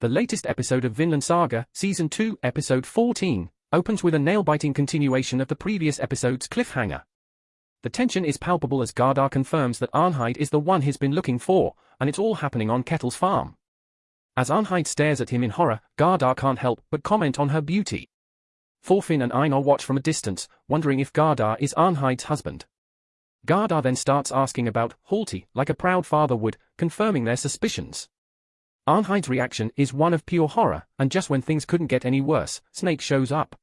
The latest episode of Vinland Saga, Season 2, Episode 14, opens with a nail-biting continuation of the previous episode's cliffhanger. The tension is palpable as Gardar confirms that Arnheid is the one he's been looking for, and it's all happening on Ketil's farm. As Arnheid stares at him in horror, Gardar can't help but comment on her beauty. Thorfinn and Einar watch from a distance, wondering if Gardar is Arnheid's husband. Gardar then starts asking about Halti, like a proud father would, confirming their suspicions. Arnheid's reaction is one of pure horror, and just when things couldn't get any worse, Snake shows up.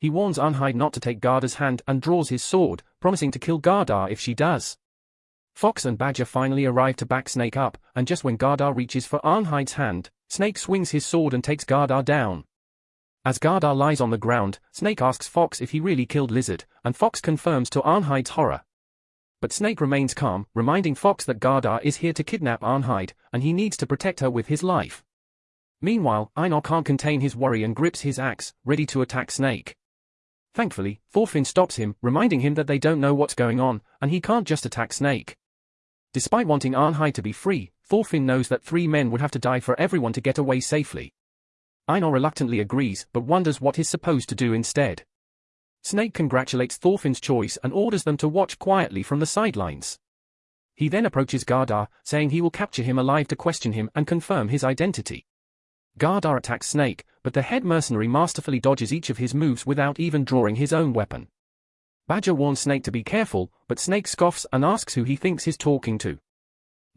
He warns Arnheid not to take Gardar's hand and draws his sword, promising to kill Gardar if she does. Fox and Badger finally arrive to back Snake up, and just when Gardar reaches for Arnheid's hand, Snake swings his sword and takes Gardar down. As Gardar lies on the ground, Snake asks Fox if he really killed Lizard, and Fox confirms to Arnheid's horror, but Snake remains calm, reminding Fox that Gardar is here to kidnap Arnheid, and he needs to protect her with his life. Meanwhile, Einar can't contain his worry and grips his axe, ready to attack Snake. Thankfully, Thorfinn stops him, reminding him that they don't know what's going on, and he can't just attack Snake. Despite wanting Arnheid to be free, Thorfinn knows that three men would have to die for everyone to get away safely. Einar reluctantly agrees, but wonders what he's supposed to do instead. Snake congratulates Thorfinn's choice and orders them to watch quietly from the sidelines. He then approaches Gardar, saying he will capture him alive to question him and confirm his identity. Gardar attacks Snake, but the head mercenary masterfully dodges each of his moves without even drawing his own weapon. Badger warns Snake to be careful, but Snake scoffs and asks who he thinks he's talking to.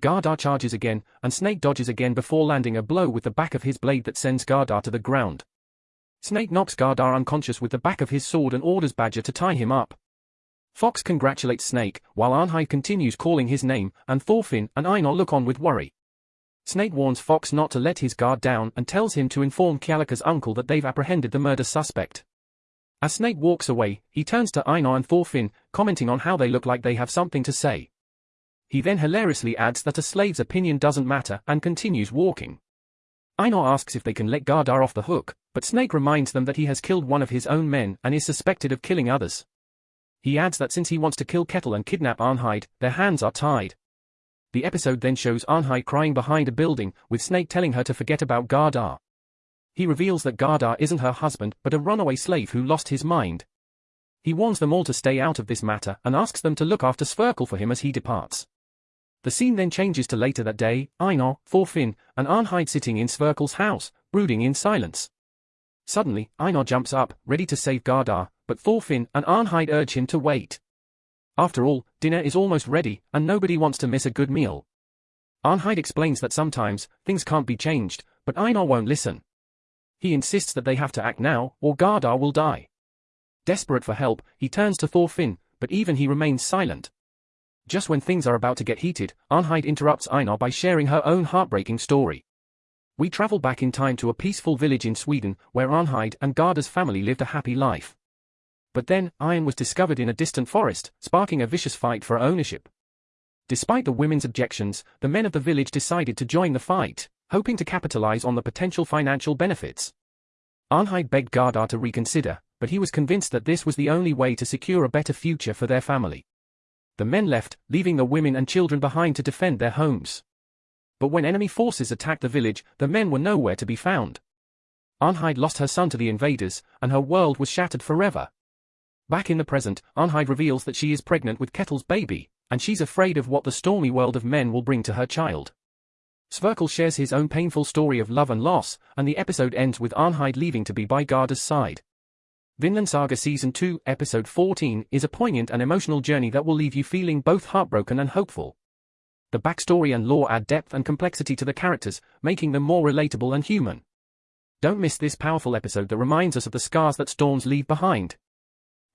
Gardar charges again, and Snake dodges again before landing a blow with the back of his blade that sends Gardar to the ground. Snake knocks Gardar unconscious with the back of his sword and orders Badger to tie him up. Fox congratulates Snake, while Arnheid continues calling his name, and Thorfinn and Einar look on with worry. Snake warns Fox not to let his guard down and tells him to inform Kjallaka's uncle that they've apprehended the murder suspect. As Snake walks away, he turns to Einar and Thorfinn, commenting on how they look like they have something to say. He then hilariously adds that a slave's opinion doesn't matter and continues walking. Einar asks if they can let Gardar off the hook, but Snake reminds them that he has killed one of his own men and is suspected of killing others. He adds that since he wants to kill Ketil and kidnap Arnheid, their hands are tied. The episode then shows Arnheid crying behind a building, with Snake telling her to forget about Gardar. He reveals that Gardar isn't her husband but a runaway slave who lost his mind. He warns them all to stay out of this matter and asks them to look after Sverkel for him as he departs. The scene then changes to later that day, Einar, Thorfinn, and Arnheid sitting in Sverkel's house, brooding in silence. Suddenly, Einar jumps up, ready to save Gardar, but Thorfinn and Arnheid urge him to wait. After all, dinner is almost ready, and nobody wants to miss a good meal. Arnheid explains that sometimes, things can't be changed, but Einar won't listen. He insists that they have to act now, or Gardar will die. Desperate for help, he turns to Thorfinn, but even he remains silent. Just when things are about to get heated, Arnheid interrupts Einar by sharing her own heartbreaking story. We travel back in time to a peaceful village in Sweden, where Arnheid and Gardar's family lived a happy life. But then, iron was discovered in a distant forest, sparking a vicious fight for ownership. Despite the women's objections, the men of the village decided to join the fight, hoping to capitalize on the potential financial benefits. Arnheid begged Gardar to reconsider, but he was convinced that this was the only way to secure a better future for their family. The men left, leaving the women and children behind to defend their homes. But when enemy forces attacked the village, the men were nowhere to be found. Arnheid lost her son to the invaders, and her world was shattered forever. Back in the present, Arnheid reveals that she is pregnant with Ketil's baby, and she's afraid of what the stormy world of men will bring to her child. Sverkel shares his own painful story of love and loss, and the episode ends with Arnheid leaving to be by Gardar's side. Vinland Saga Season 2, Episode 14 is a poignant and emotional journey that will leave you feeling both heartbroken and hopeful. The backstory and lore add depth and complexity to the characters, making them more relatable and human. Don't miss this powerful episode that reminds us of the scars that storms leave behind.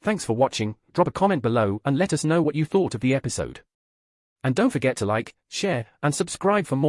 Thanks for watching, drop a comment below and let us know what you thought of the episode. And don't forget to like, share, and subscribe for more.